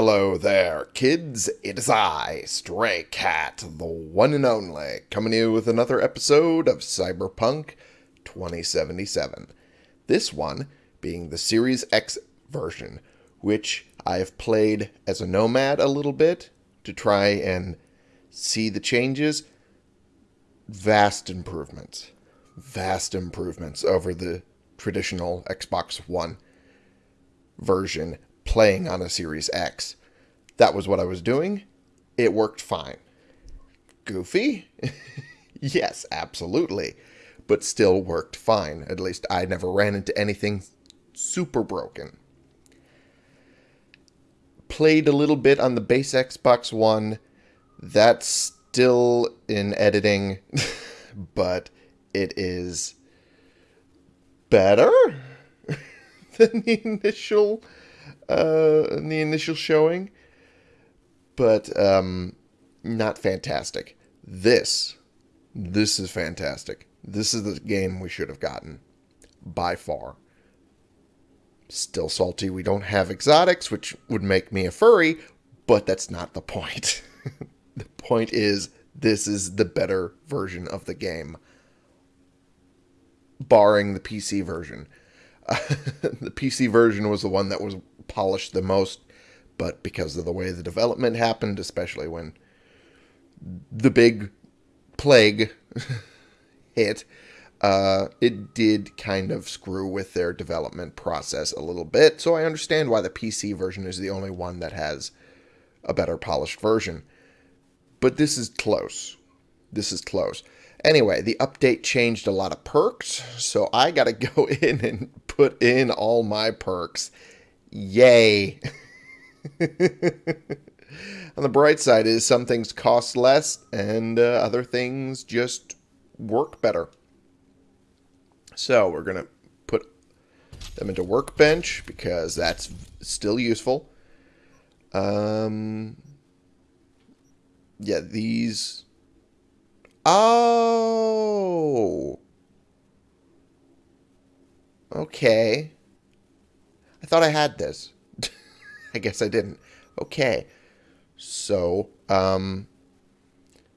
Hello there, kids. It is I, Stray Cat, the one and only, coming to you with another episode of Cyberpunk 2077. This one being the Series X version, which I have played as a nomad a little bit to try and see the changes. Vast improvements. Vast improvements over the traditional Xbox One version playing on a Series X. That was what I was doing. It worked fine. Goofy? yes, absolutely. But still worked fine. At least I never ran into anything super broken. Played a little bit on the base Xbox One. That's still in editing, but it is better than the initial uh, in the initial showing, but um, not fantastic. This, this is fantastic. This is the game we should have gotten by far. Still salty. We don't have exotics, which would make me a furry, but that's not the point. the point is, this is the better version of the game, barring the PC version. the PC version was the one that was polished the most, but because of the way the development happened, especially when the big plague hit, uh, it did kind of screw with their development process a little bit. So I understand why the PC version is the only one that has a better polished version. But this is close. This is close. Anyway, the update changed a lot of perks, so I got to go in and put in all my perks Yay. On the bright side is some things cost less and uh, other things just work better. So we're going to put them into workbench because that's still useful. Um, yeah, these... Oh! Okay. Thought I had this. I guess I didn't. Okay. So, um,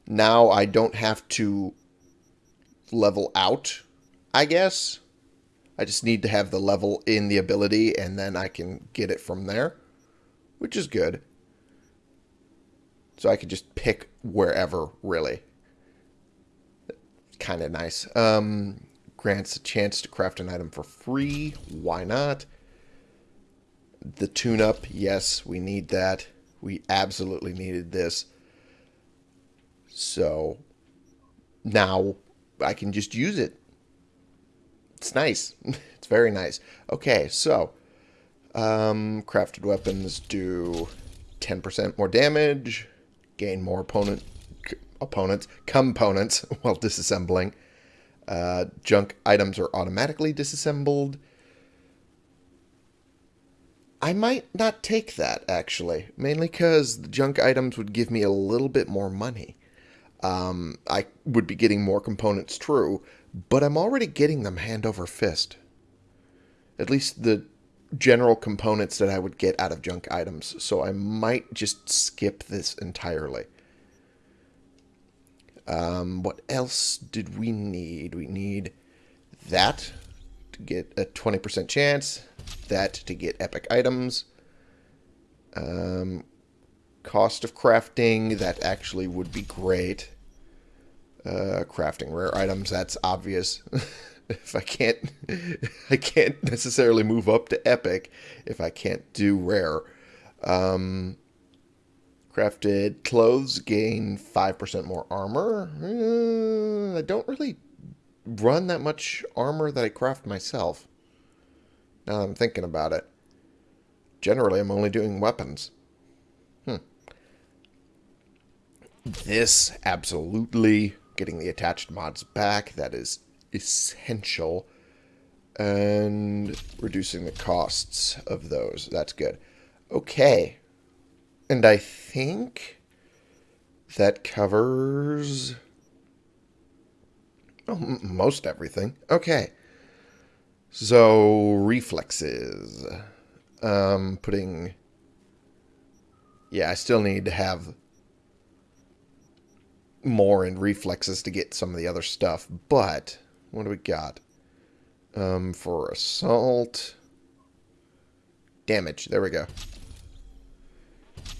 now I don't have to level out, I guess. I just need to have the level in the ability, and then I can get it from there, which is good. So I could just pick wherever, really. Kind of nice. Um, grants a chance to craft an item for free. Why not? The tune-up, yes, we need that. We absolutely needed this. So now I can just use it. It's nice. it's very nice. Okay, so um, crafted weapons do 10% more damage, gain more opponent opponents, components while disassembling. Uh, junk items are automatically disassembled. I might not take that, actually. Mainly because the junk items would give me a little bit more money. Um, I would be getting more components, true, but I'm already getting them hand over fist. At least the general components that I would get out of junk items, so I might just skip this entirely. Um, what else did we need? We need that to get a 20% chance that to get epic items. Um, cost of crafting, that actually would be great. Uh, crafting rare items, that's obvious. if I can't, I can't necessarily move up to epic if I can't do rare. Um, crafted clothes gain 5% more armor. Uh, I don't really run that much armor that I craft myself. Now that I'm thinking about it. Generally, I'm only doing weapons. Hmm. This, absolutely. Getting the attached mods back, that is essential. And reducing the costs of those. That's good. Okay. And I think that covers oh, most everything. Okay. So, reflexes. Um, putting Yeah, I still need to have more in reflexes to get some of the other stuff. But, what do we got? Um, for assault... Damage, there we go.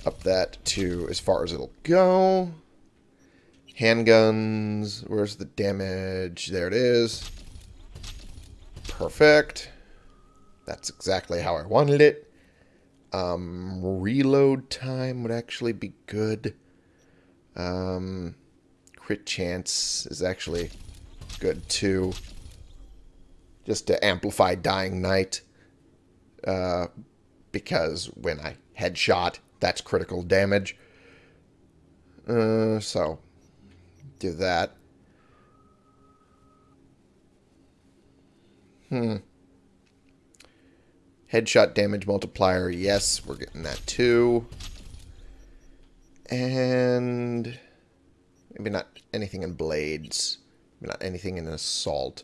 Up that to as far as it'll go. Handguns, where's the damage? There it is. Perfect. That's exactly how I wanted it. Um, reload time would actually be good. Um, crit chance is actually good too. Just to amplify Dying Night. Uh, because when I headshot, that's critical damage. Uh, so, do that. Hmm. Headshot damage multiplier, yes, we're getting that too. And maybe not anything in blades. Maybe not anything in assault.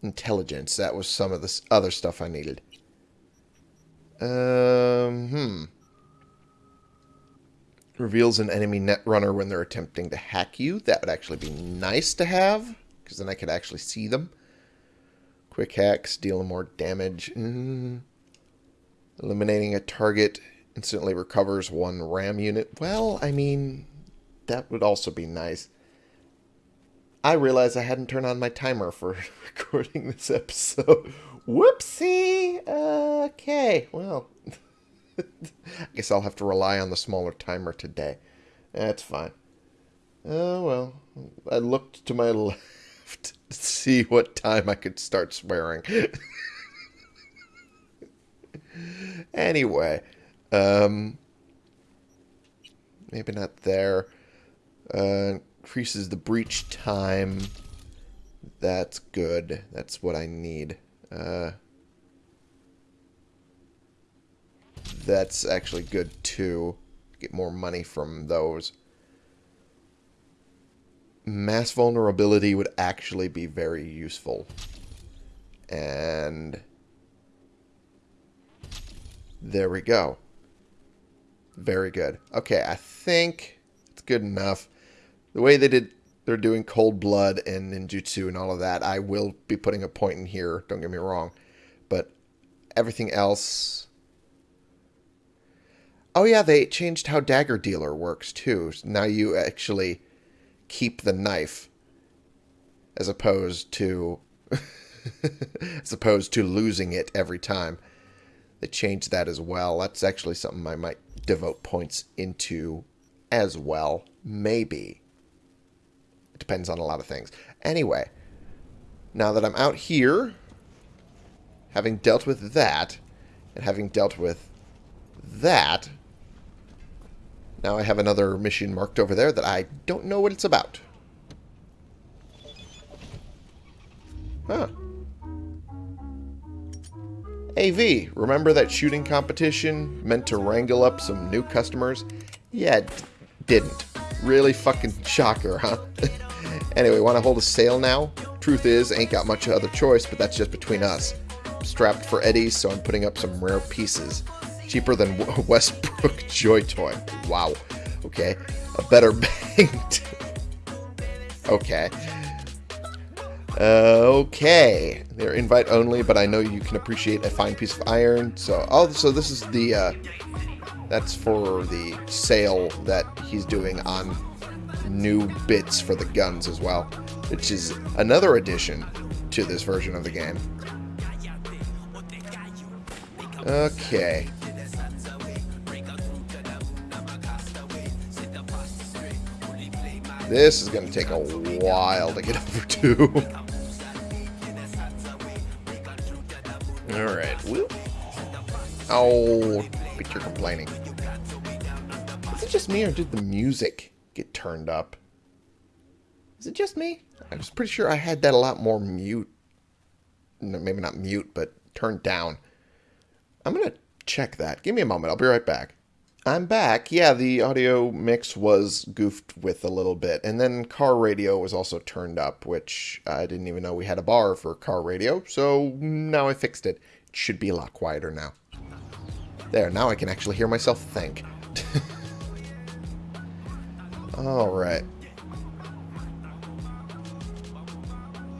Intelligence, that was some of the other stuff I needed. Um, hmm. Reveals an enemy netrunner when they're attempting to hack you. That would actually be nice to have, because then I could actually see them. Quick hacks, deal more damage. Mm. Eliminating a target instantly recovers one RAM unit. Well, I mean, that would also be nice. I realized I hadn't turned on my timer for recording this episode. Whoopsie! Okay, well, I guess I'll have to rely on the smaller timer today. That's fine. Oh, well, I looked to my left to see what time I could start swearing. anyway, um, maybe not there. Uh, increases the breach time. That's good. That's what I need. Uh, that's actually good too. Get more money from those mass vulnerability would actually be very useful. And there we go. Very good. Okay, I think it's good enough. The way they did, they're doing Cold Blood and Ninjutsu and all of that, I will be putting a point in here, don't get me wrong. But everything else... Oh yeah, they changed how Dagger Dealer works too. Now you actually keep the knife as opposed to as opposed to losing it every time. They changed that as well. That's actually something I might devote points into as well. Maybe. It depends on a lot of things. Anyway, now that I'm out here, having dealt with that, and having dealt with that, now I have another mission marked over there that I don't know what it's about. Huh. AV, remember that shooting competition meant to wrangle up some new customers? Yeah, didn't. Really fucking shocker, huh? anyway, want to hold a sale now? Truth is, ain't got much other choice, but that's just between us. I'm strapped for Eddie, so I'm putting up some rare pieces. Cheaper than Westbrook Joy Toy. Wow. Okay. A better bang. okay. Uh, okay. They're invite only, but I know you can appreciate a fine piece of iron. So, oh, so this is the, uh, that's for the sale that he's doing on new bits for the guns as well, which is another addition to this version of the game. Okay. This is going to take a while to get over to. Alright. Oh, but you're complaining. Is it just me or did the music get turned up? Is it just me? I was pretty sure I had that a lot more mute. No, maybe not mute, but turned down. I'm going to check that. Give me a moment. I'll be right back. I'm back. Yeah, the audio mix was goofed with a little bit. And then car radio was also turned up, which I didn't even know we had a bar for car radio. So now I fixed it. It should be a lot quieter now. There, now I can actually hear myself think. Alright.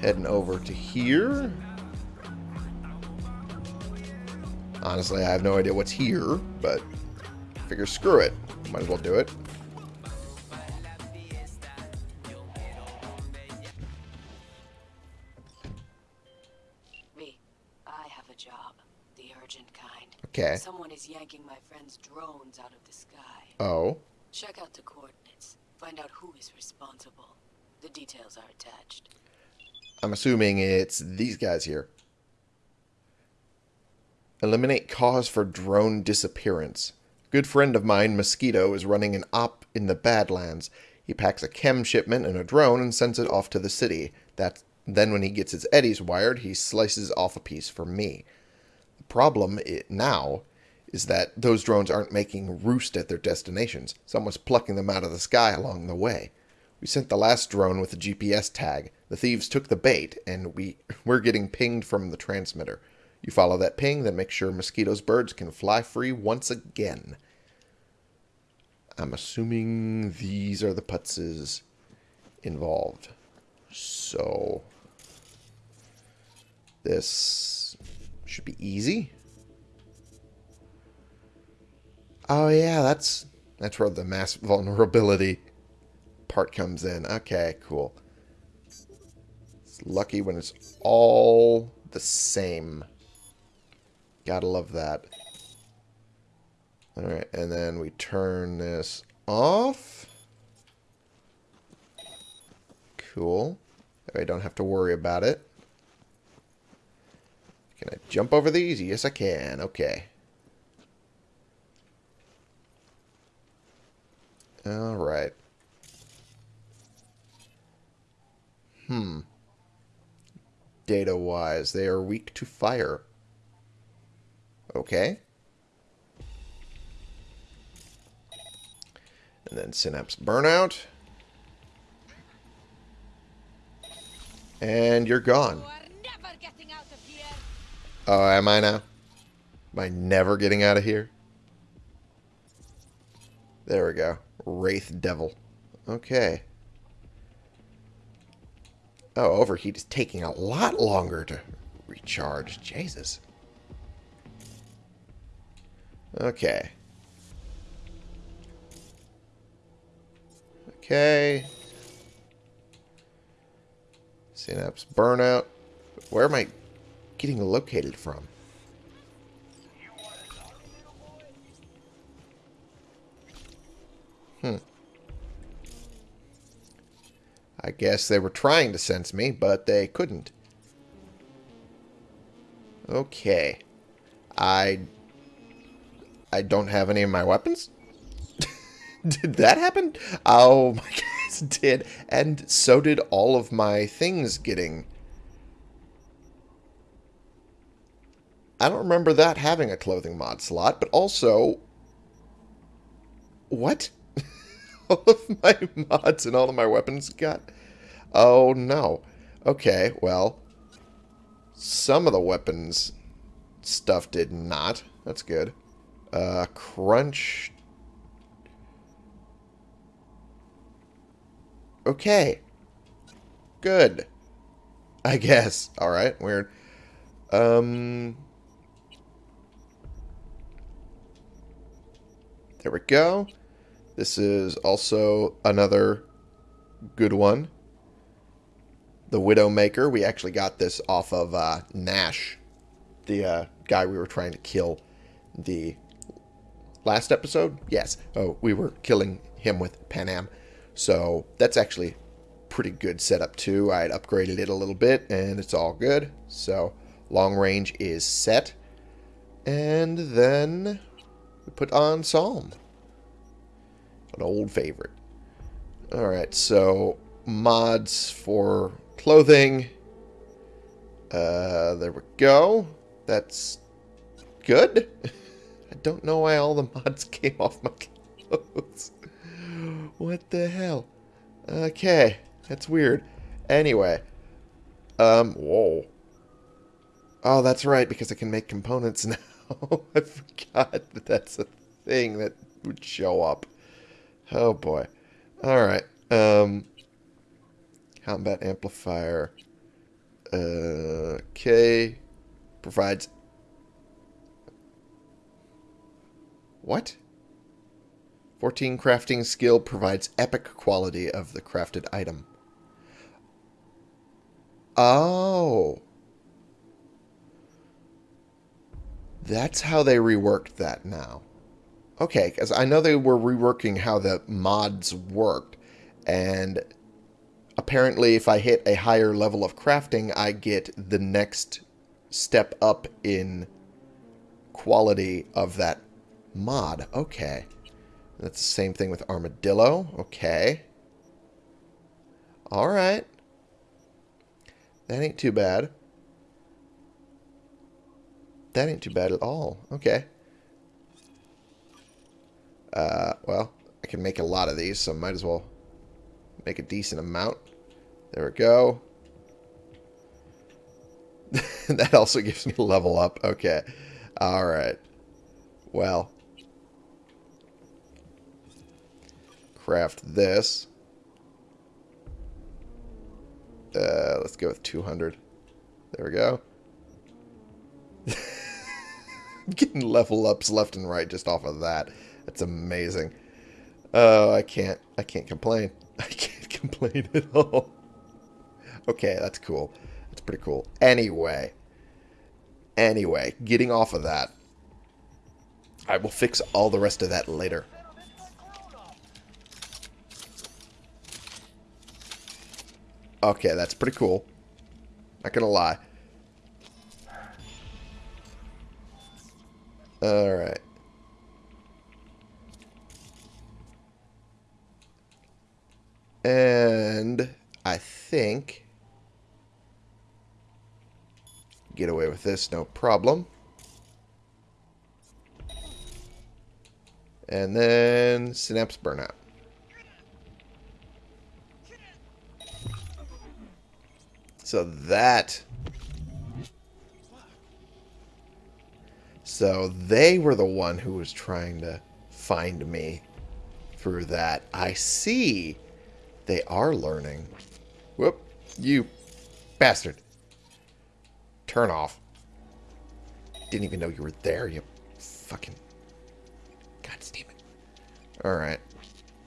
Heading over to here. Honestly, I have no idea what's here, but figure screw it. Might as well do it. Me, I have a job. The urgent kind. Okay. Someone is yanking my friend's drones out of the sky. Oh. Check out the coordinates. Find out who is responsible. The details are attached. I'm assuming it's these guys here. Eliminate cause for drone disappearance. Good friend of mine, Mosquito, is running an op in the Badlands. He packs a chem shipment in a drone and sends it off to the city. That then when he gets his eddies wired, he slices off a piece for me. The problem now is that those drones aren't making roost at their destinations. Someone's plucking them out of the sky along the way. We sent the last drone with a GPS tag. The thieves took the bait, and we, we're getting pinged from the transmitter. You follow that ping, then make sure Mosquito's, birds can fly free once again. I'm assuming these are the putzes involved. So, this should be easy. Oh yeah, that's that's where the mass vulnerability part comes in. Okay, cool. It's lucky when it's all the same. Gotta love that. Alright, and then we turn this off. Cool. I don't have to worry about it. Can I jump over these? Yes, I can. Okay. Alright. Hmm. Data-wise, they are weak to fire. Okay. And then Synapse Burnout. And you're gone. Oh, am I now? Am I never getting out of here? There we go. Wraith Devil. Okay. Oh, Overheat is taking a lot longer to recharge. Jesus. Okay. Okay. Synapse burnout. Where am I getting located from? Hmm. I guess they were trying to sense me, but they couldn't. Okay. I... I don't have any of my weapons? did that happen? Oh my gosh, did. And so did all of my things getting... I don't remember that having a clothing mod slot, but also... What? all of my mods and all of my weapons got... Oh, no. Okay, well... Some of the weapons stuff did not. That's good. Uh, crunch... Okay. Good. I guess. Alright, weird. Um... There we go. This is also another good one. The Widowmaker. We actually got this off of uh, Nash, the uh, guy we were trying to kill the last episode. Yes. Oh, we were killing him with Panam. So that's actually pretty good setup too. I had upgraded it a little bit and it's all good. So long range is set. And then we put on Psalm. An old favorite. Alright, so mods for clothing. Uh, there we go. That's good. I don't know why all the mods came off my clothes. what the hell? Okay, that's weird. Anyway. Um, whoa. Oh, that's right, because I can make components now. I forgot that that's a thing that would show up. Oh boy. Alright. Um, combat amplifier. Uh, okay. Provides. What? 14 crafting skill provides epic quality of the crafted item. Oh. That's how they reworked that now. Okay, because I know they were reworking how the mods worked, and apparently if I hit a higher level of crafting, I get the next step up in quality of that mod. Okay. That's the same thing with Armadillo. Okay. Alright. That ain't too bad. That ain't too bad at all. Okay. Uh, well, I can make a lot of these, so might as well make a decent amount. There we go. that also gives me level up. Okay. Alright. Well. Craft this. Uh, let's go with 200. There we go. Getting level ups left and right just off of that. That's amazing. Oh, I can't. I can't complain. I can't complain at all. Okay, that's cool. That's pretty cool. Anyway. Anyway, getting off of that. I will fix all the rest of that later. Okay, that's pretty cool. Not gonna lie. Alright. And I think get away with this, no problem. And then synapse burnout. So that... So they were the one who was trying to find me through that. I see. They are learning. Whoop. You bastard. Turn off. Didn't even know you were there, you fucking... God damn it. Alright.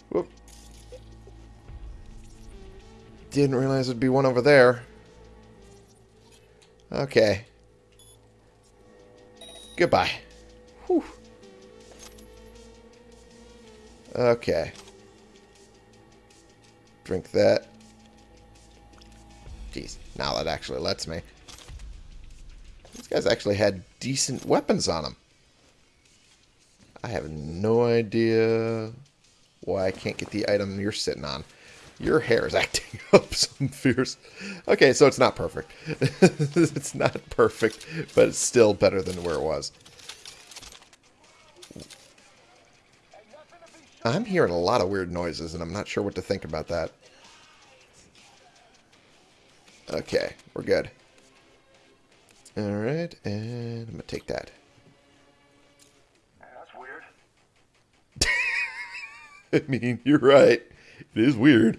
Whoop. Didn't realize there'd be one over there. Okay. Goodbye. Whew. Okay. Drink that. Jeez, now that actually lets me. These guys actually had decent weapons on them. I have no idea why I can't get the item you're sitting on. Your hair is acting up some fierce. Okay, so it's not perfect. it's not perfect, but it's still better than where it was. I'm hearing a lot of weird noises, and I'm not sure what to think about that. Okay, we're good. Alright, and I'm going to take that. That's weird. I mean, you're right. It is weird.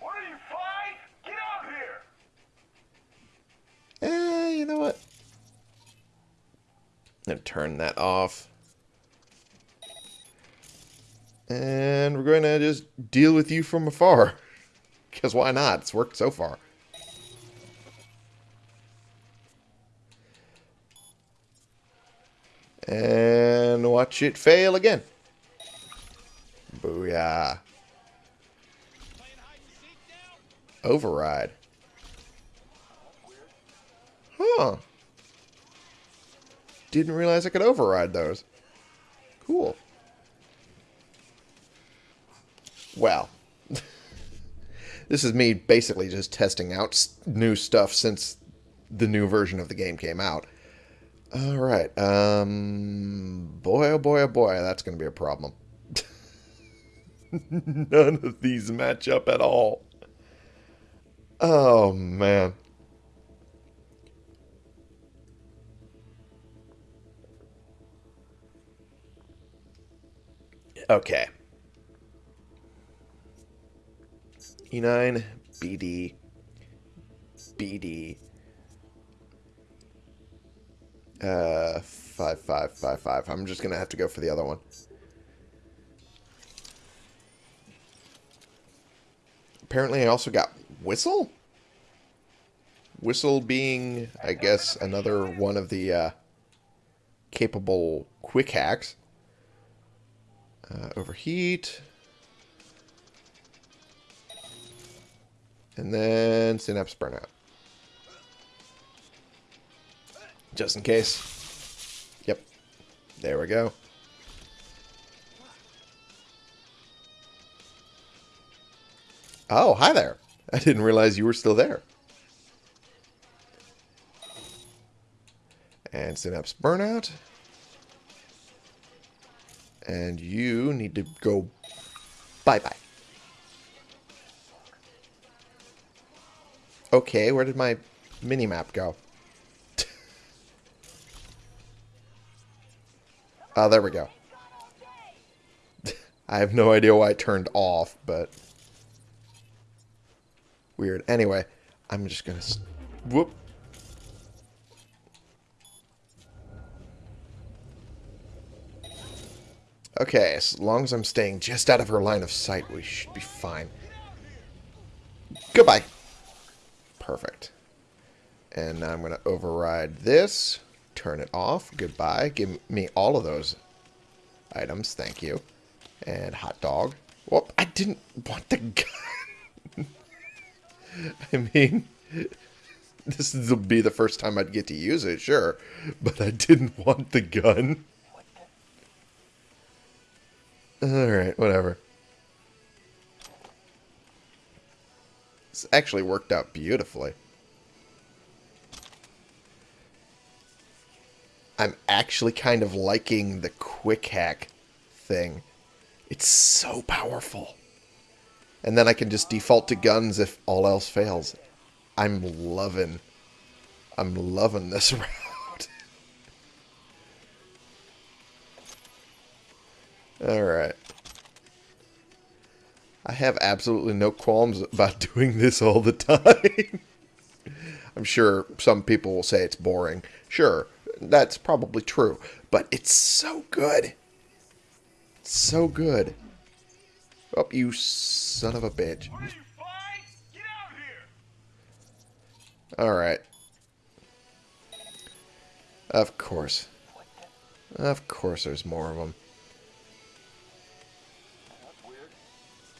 What are you, five? Get out here! Eh, you know what? I'm going to turn that off. And we're going to just deal with you from afar. Because why not? It's worked so far. And watch it fail again. Booyah. Override. Huh. Didn't realize I could override those. Cool. Well. this is me basically just testing out new stuff since the new version of the game came out. Alright, um... Boy, oh boy, oh boy, that's going to be a problem. None of these match up at all. Oh, man. Okay. E9, BD, BD, uh, 5555. Five, five, five. I'm just going to have to go for the other one. Apparently I also got Whistle? Whistle being, I guess, another one of the uh, capable quick hacks. Uh, overheat. And then synapse burnout. Just in case. Yep. There we go. Oh, hi there. I didn't realize you were still there. And synapse burnout. And you need to go bye-bye. Okay, where did my mini-map go? oh, there we go. I have no idea why it turned off, but... Weird. Anyway, I'm just gonna... Whoop. Okay, as long as I'm staying just out of her line of sight, we should be fine. Goodbye. Perfect. And now I'm going to override this. Turn it off. Goodbye. Give me all of those items. Thank you. And hot dog. Whoop, I didn't want the. I mean, this will be the first time I'd get to use it, sure. But I didn't want the gun. Alright, whatever. This actually worked out beautifully. I'm actually kind of liking the quick hack thing. It's so powerful. And then I can just default to guns if all else fails. I'm loving, I'm loving this route. Alright. I have absolutely no qualms about doing this all the time. I'm sure some people will say it's boring. Sure, that's probably true. But it's so good. So good. Oh, you son of a bitch. What are you fine? Get out here! Alright. Of course. Of course there's more of them.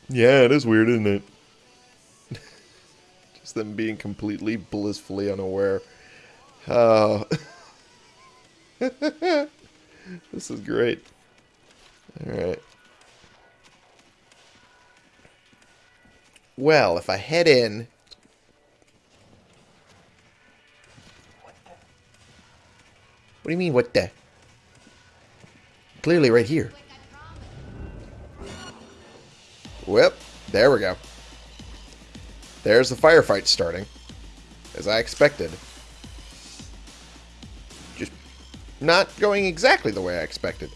Yeah, it is weird, isn't it? Just them being completely blissfully unaware. Oh. this is great. Alright. Well, if I head in... What do you mean, what the? Clearly right here. Whip. There we go. There's the firefight starting. As I expected. Just not going exactly the way I expected.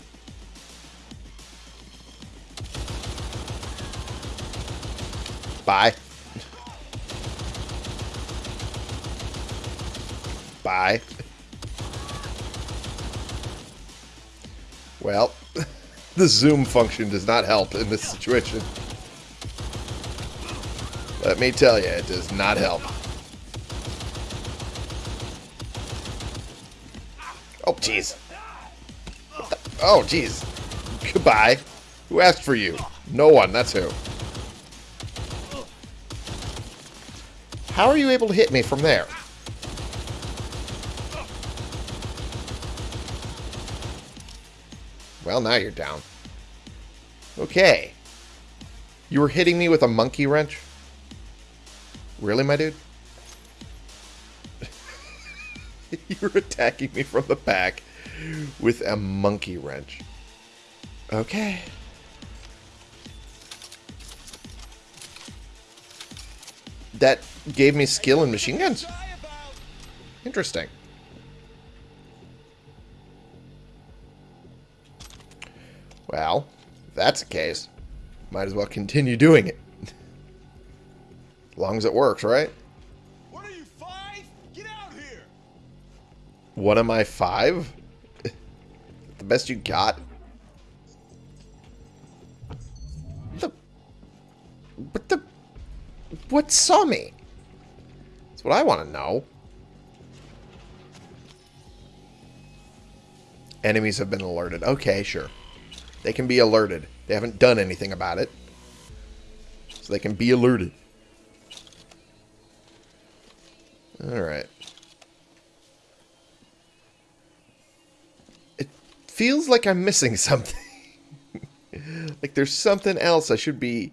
Bye. Bye. Well, the zoom function does not help in this situation. Let me tell you, it does not help. Oh, jeez. Oh, jeez. Goodbye. Who asked for you? No one, that's who. How are you able to hit me from there? Well, now you're down. Okay. You were hitting me with a monkey wrench? Really, my dude? You're attacking me from the back with a monkey wrench. Okay. That gave me skill in machine guns. Interesting. Well, that's the case, might as well continue doing it. as long as it works, right? What are you, five? Get out here! What am I, five? the best you got? The... What the... What saw me? That's what I want to know. Enemies have been alerted. Okay, sure. They can be alerted. They haven't done anything about it. So they can be alerted. Alright. It feels like I'm missing something. like there's something else I should be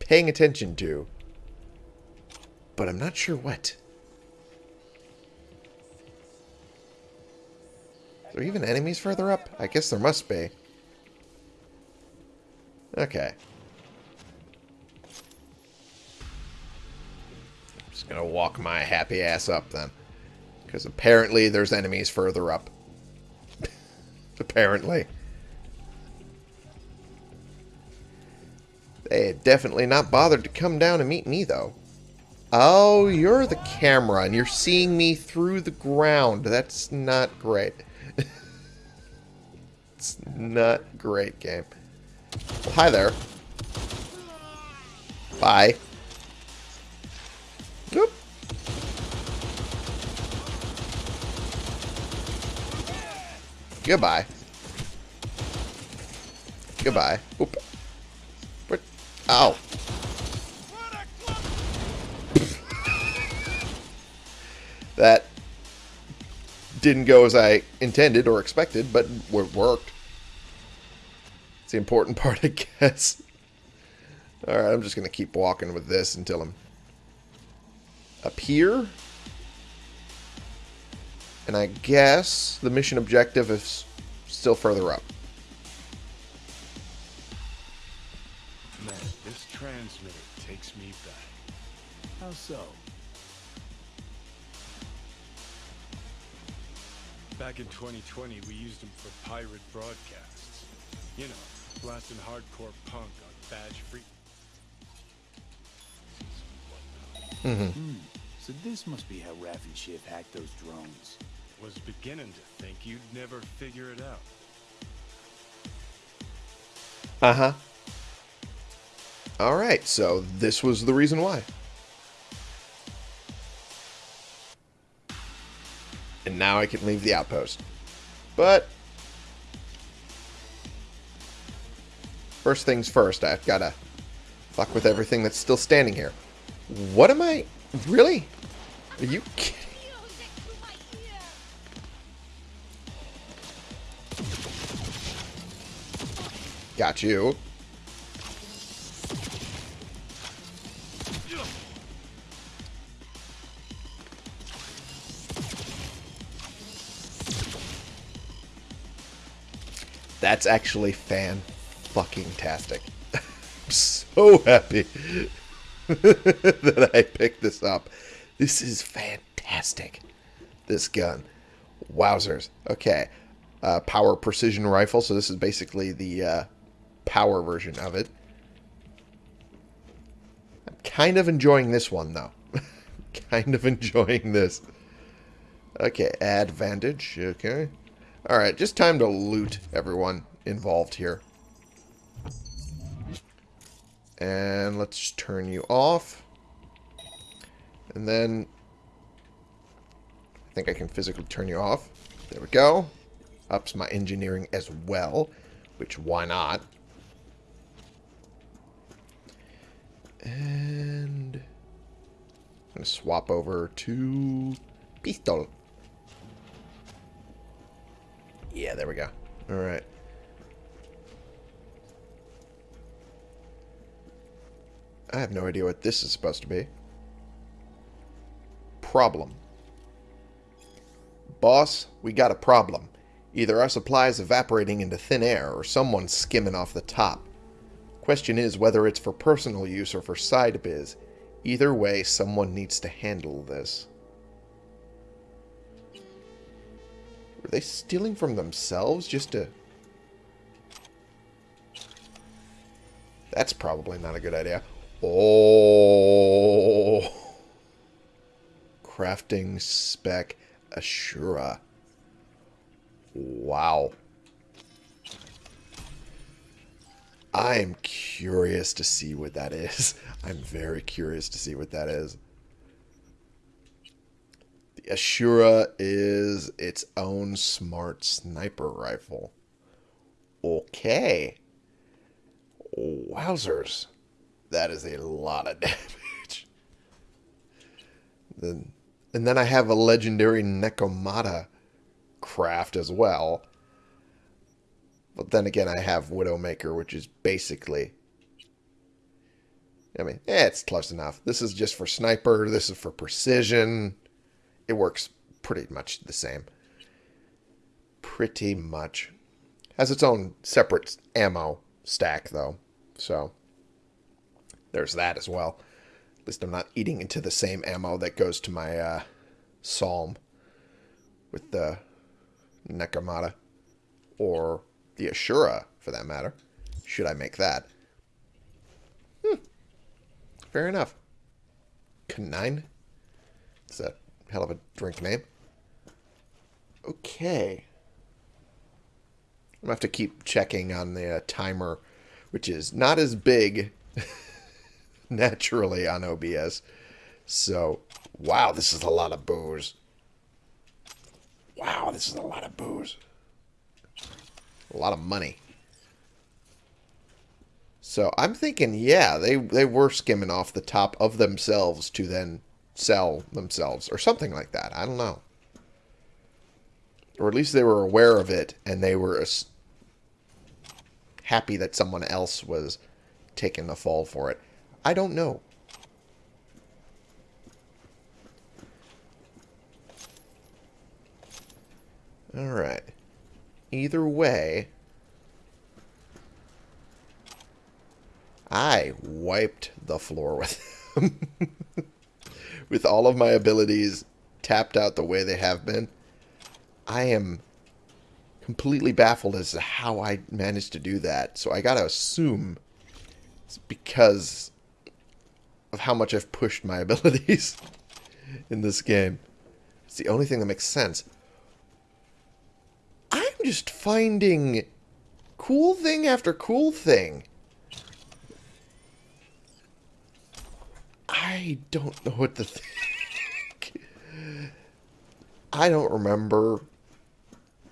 paying attention to. But I'm not sure what. Are there even enemies further up? I guess there must be. Okay. I'm just gonna walk my happy ass up then. Because apparently there's enemies further up. apparently. They had definitely not bothered to come down and meet me, though. Oh, you're the camera, and you're seeing me through the ground. That's not great. it's not great, game. Hi there. Bye. Nope. Goodbye. Goodbye. Oop. Ow. Didn't go as I intended or expected, but it worked. It's the important part, I guess. Alright, I'm just going to keep walking with this until I'm up here. And I guess the mission objective is still further up. Man, this transmitter takes me back. How so? Back in 2020, we used them for pirate broadcasts. You know, blasting hardcore punk on badge free. Mm-hmm. So this must be how Raffen Shiv hacked those drones. Was beginning to think you'd never figure it out. Uh-huh. Alright, so this was the reason why. Now I can leave the outpost. But... First things first, I've gotta fuck with everything that's still standing here. What am I... Really? Are you kidding? Got you. That's actually fan fucking tastic. I'm so happy that I picked this up. This is fantastic. This gun. Wowzers. Okay. Uh, power precision rifle. So this is basically the uh, power version of it. I'm kind of enjoying this one, though. kind of enjoying this. Okay, advantage. Okay. Alright, just time to loot everyone involved here. And let's turn you off. And then... I think I can physically turn you off. There we go. Ups my engineering as well. Which, why not? And... I'm going to swap over to... Pistol. Yeah, there we go. Alright. I have no idea what this is supposed to be. Problem. Boss, we got a problem. Either our supply is evaporating into thin air, or someone's skimming off the top. Question is whether it's for personal use or for side biz. Either way, someone needs to handle this. Were they stealing from themselves just to That's probably not a good idea. Oh. Crafting spec Ashura. Wow. I'm curious to see what that is. I'm very curious to see what that is. Ashura is its own smart sniper rifle. Okay. Wowzers. That is a lot of damage. Then, and then I have a legendary Nekomata craft as well. But then again, I have Widowmaker, which is basically... I mean, eh, it's close enough. This is just for sniper. This is for precision. It works pretty much the same. Pretty much. Has its own separate ammo stack, though. So, there's that as well. At least I'm not eating into the same ammo that goes to my uh, Psalm with the Nekomata. Or the Ashura, for that matter. Should I make that? Hmm. Fair enough. Canine? It's a hell of a drink name. Okay. I'm going to have to keep checking on the uh, timer, which is not as big naturally on OBS. So, wow, this is a lot of booze. Wow, this is a lot of booze. A lot of money. So I'm thinking, yeah, they, they were skimming off the top of themselves to then sell themselves or something like that. I don't know. Or at least they were aware of it and they were happy that someone else was taking the fall for it. I don't know. Alright. Either way, I wiped the floor with them. With all of my abilities tapped out the way they have been. I am completely baffled as to how I managed to do that. So I gotta assume it's because of how much I've pushed my abilities in this game. It's the only thing that makes sense. I'm just finding cool thing after cool thing. I don't know what to think. I don't remember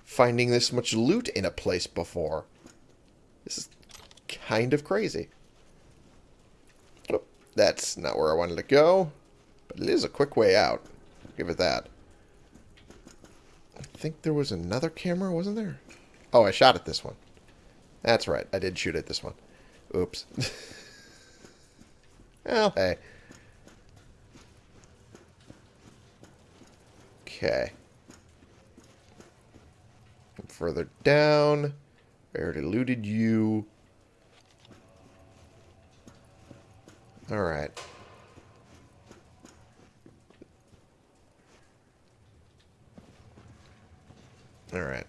finding this much loot in a place before. This is kind of crazy. That's not where I wanted to go. But it is a quick way out. I'll give it that. I think there was another camera, wasn't there? Oh, I shot at this one. That's right. I did shoot at this one. Oops. well, hey. Okay further down. I already looted you. Alright. Alright.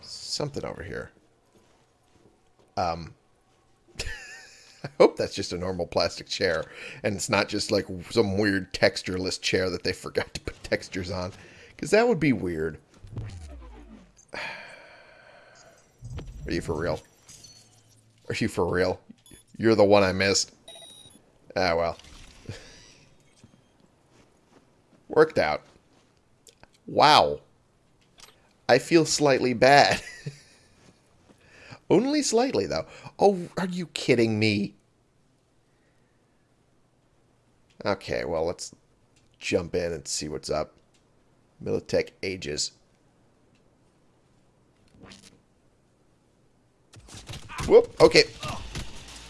Something over here. Um... I hope that's just a normal plastic chair. And it's not just like some weird textureless chair that they forgot to put textures on. Because that would be weird. Are you for real? Are you for real? You're the one I missed. Ah, well. Worked out. Wow. I feel slightly bad. Only slightly, though. Oh, are you kidding me? Okay, well, let's jump in and see what's up. Militech Ages. Whoop. Okay.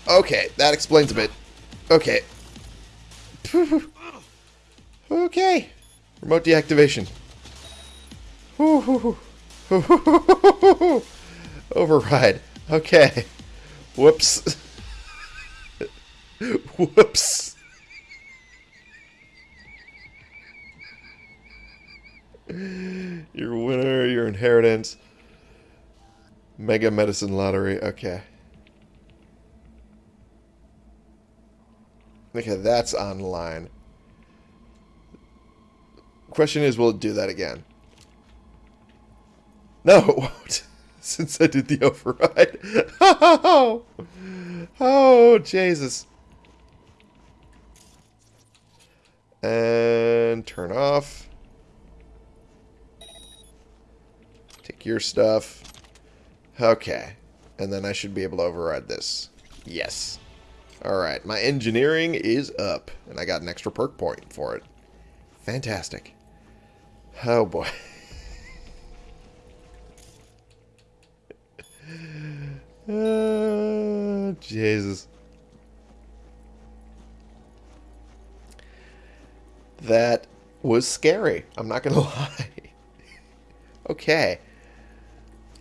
Okay, that explains a bit. Okay. Okay. Remote deactivation. Override. Okay. Whoops. Whoops. Your winner, your inheritance. Mega Medicine Lottery. Okay. Okay, that's online. Question is, will it do that again? No, it won't. Since I did the override. Oh, oh Jesus. And turn off. Take your stuff. Okay. And then I should be able to override this. Yes. Alright, my engineering is up. And I got an extra perk point for it. Fantastic. Oh boy. Jesus. That was scary. I'm not going to lie. okay.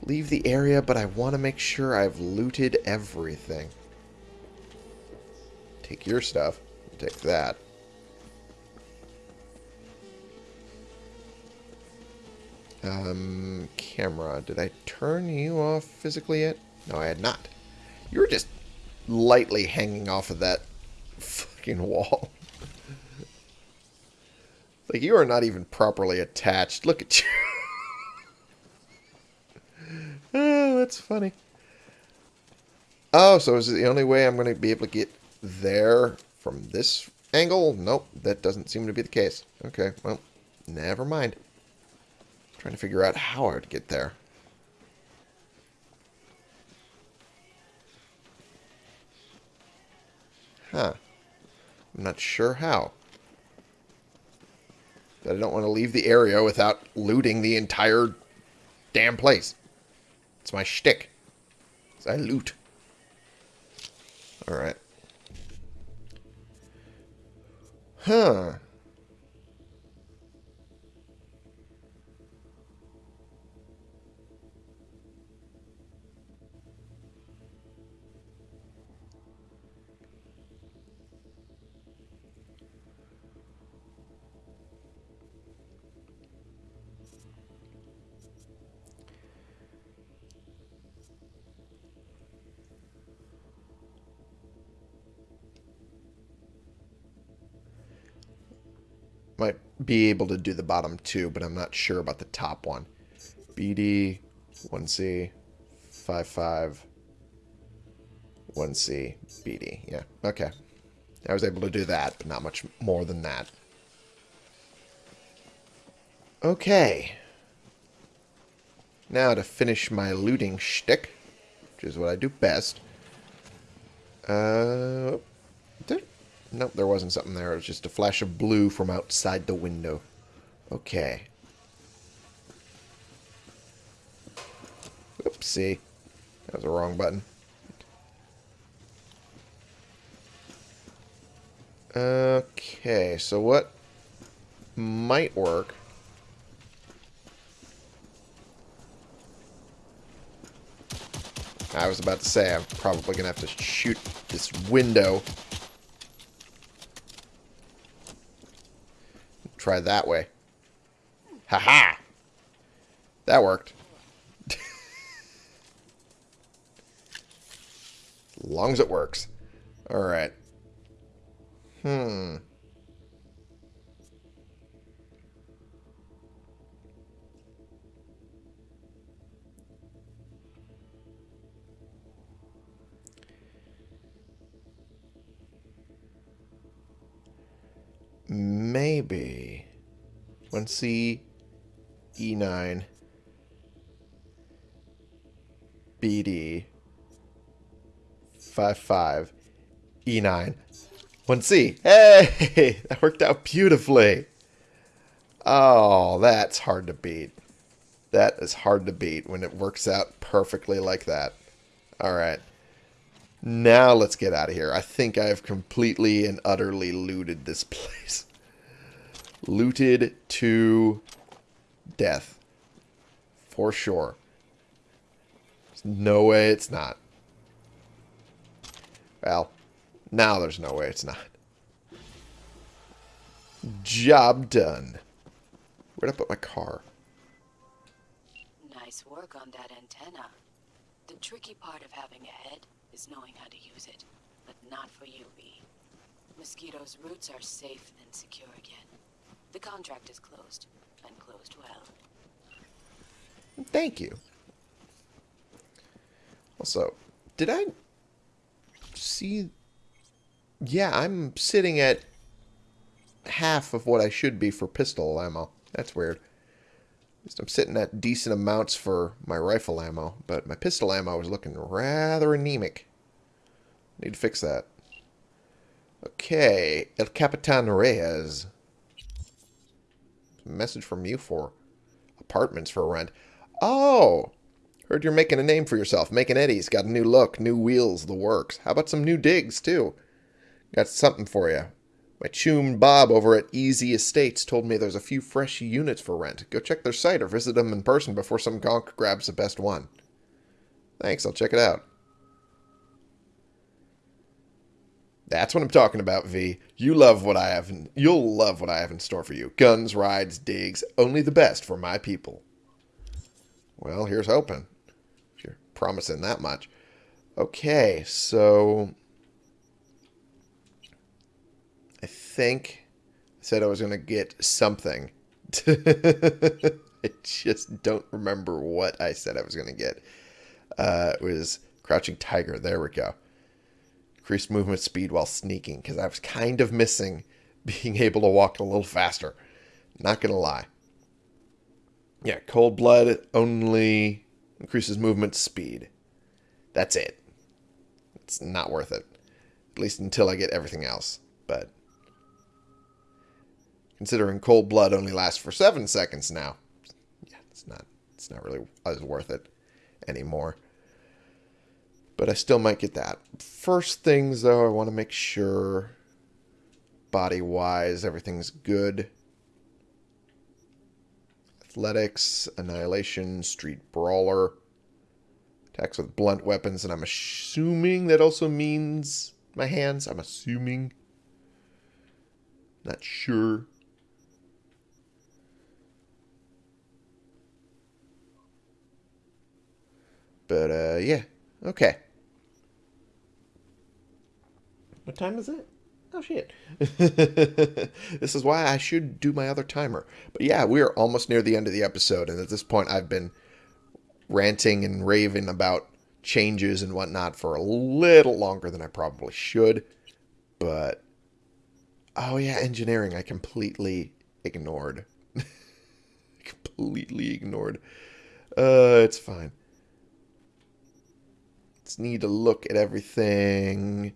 Leave the area, but I want to make sure I've looted everything. Take your stuff. Take that. Um, camera. Did I turn you off physically yet? No, I had not. You were just lightly hanging off of that fucking wall. like, you are not even properly attached. Look at you. oh, that's funny. Oh, so is it the only way I'm going to be able to get there from this angle? Nope, that doesn't seem to be the case. Okay, well, never mind. Trying to figure out how I would get there. Huh. I'm not sure how. But I don't want to leave the area without looting the entire damn place. It's my shtick. I loot. Alright. Huh. Be able to do the bottom two, but I'm not sure about the top one. BD, 1C, 55, 1C, BD. Yeah, okay. I was able to do that, but not much more than that. Okay. Now to finish my looting shtick, which is what I do best. Uh, nope, there wasn't something there. It was just a flash of blue from outside the window. Okay. Oopsie. That was the wrong button. Okay, so what might work... I was about to say, I'm probably going to have to shoot this window. Try that way. Haha! -ha! That worked. as long as it works. Alright. Hmm. Maybe. 1C, E9, BD, 55, E9, 1C. Hey! That worked out beautifully. Oh, that's hard to beat. That is hard to beat when it works out perfectly like that. Alright. Now let's get out of here. I think I have completely and utterly looted this place. Looted to death. For sure. There's no way it's not. Well, now there's no way it's not. Job done. Where'd I put my car? Nice work on that antenna. The tricky part of having a head is knowing how to use it. But not for you, V. Mosquito's roots are safe and secure again. The contract is closed, and closed well. Thank you. Also, did I see... Yeah, I'm sitting at half of what I should be for pistol ammo. That's weird. I'm sitting at decent amounts for my rifle ammo, but my pistol ammo is looking rather anemic. Need to fix that. Okay, El Capitan Reyes. Message from you for apartments for rent. Oh! Heard you're making a name for yourself. Making Eddie's got a new look, new wheels, the works. How about some new digs, too? Got something for you. My chum Bob over at Easy Estates told me there's a few fresh units for rent. Go check their site or visit them in person before some gonk grabs the best one. Thanks, I'll check it out. That's what I'm talking about, V. You love what I have. In, you'll love what I have in store for you. Guns, rides, digs, only the best for my people. Well, here's hoping. If you're promising that much. Okay, so I think I said I was going to get something. I just don't remember what I said I was going to get. Uh, it was Crouching Tiger. There we go. Increased movement speed while sneaking, because I was kind of missing being able to walk a little faster. Not going to lie. Yeah, Cold Blood only increases movement speed. That's it. It's not worth it. At least until I get everything else. But considering Cold Blood only lasts for seven seconds now, yeah, it's not it's not really as worth it anymore. But I still might get that. First things though, I want to make sure body wise everything's good. Athletics, Annihilation, Street Brawler. Attacks with blunt weapons, and I'm assuming that also means my hands. I'm assuming. Not sure. But, uh, yeah. Okay. What time is it? Oh, shit. this is why I should do my other timer. But yeah, we are almost near the end of the episode, and at this point, I've been ranting and raving about changes and whatnot for a little longer than I probably should. But, oh yeah, engineering, I completely ignored. completely ignored. Uh, it's fine. Let's need to look at everything.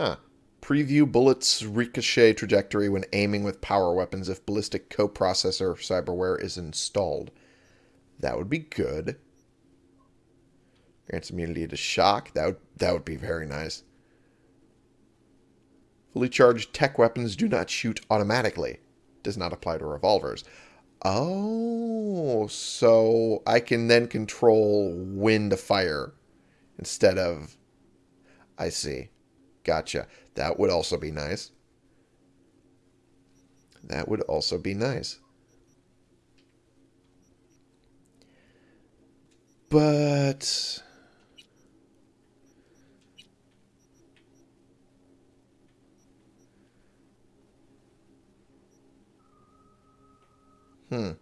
Huh. Preview bullets ricochet trajectory when aiming with power weapons if ballistic coprocessor cyberware is installed. That would be good. Grants immunity to shock. That would, that would be very nice. Fully charged tech weapons do not shoot automatically. Does not apply to revolvers. Oh, so I can then control when to fire instead of... I see. Gotcha. That would also be nice. That would also be nice. But... Hmm.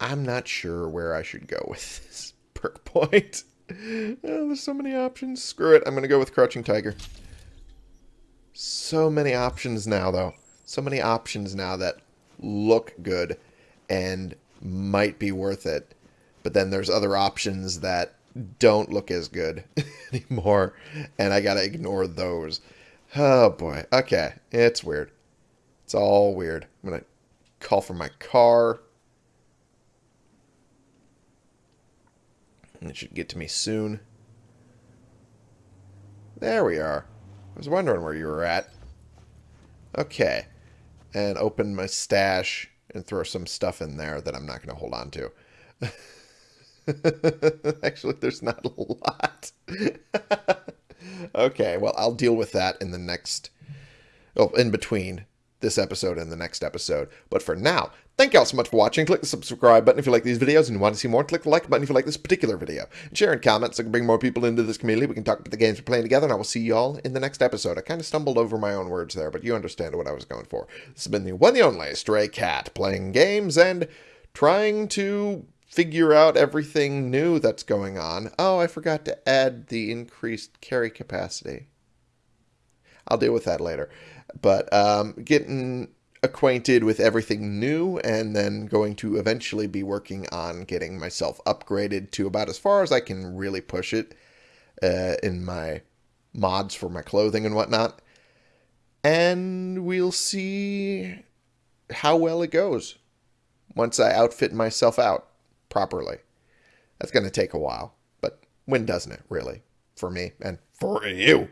I'm not sure where I should go with this perk point. Oh, there's so many options. Screw it. I'm going to go with Crouching Tiger. So many options now, though. So many options now that look good and might be worth it. But then there's other options that don't look as good anymore. And I got to ignore those. Oh, boy. Okay. It's weird. It's all weird. I'm going to call for my car. It should get to me soon. There we are. I was wondering where you were at. Okay. And open my stash and throw some stuff in there that I'm not going to hold on to. Actually, there's not a lot. okay, well, I'll deal with that in the next... Oh, in between this episode and the next episode. But for now, thank y'all so much for watching. Click the subscribe button if you like these videos and you want to see more. Click the like button if you like this particular video. And share and comment so I can bring more people into this community. We can talk about the games we're playing together, and I will see y'all in the next episode. I kind of stumbled over my own words there, but you understand what I was going for. This has been the one and only Stray Cat playing games and trying to figure out everything new that's going on. Oh, I forgot to add the increased carry capacity. I'll deal with that later. But um, getting acquainted with everything new and then going to eventually be working on getting myself upgraded to about as far as I can really push it uh, in my mods for my clothing and whatnot. And we'll see how well it goes once I outfit myself out properly. That's going to take a while, but when doesn't it, really? For me and for you.